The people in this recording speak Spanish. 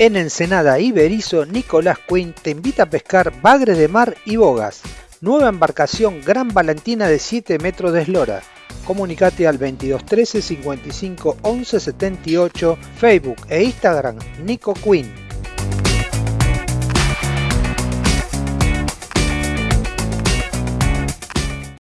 En Ensenada Iberizo, Nicolás Quinn te invita a pescar bagre de mar y bogas. Nueva embarcación Gran Valentina de 7 metros de eslora. Comunicate al 2213 55 11 78, Facebook e Instagram Nico Quinn.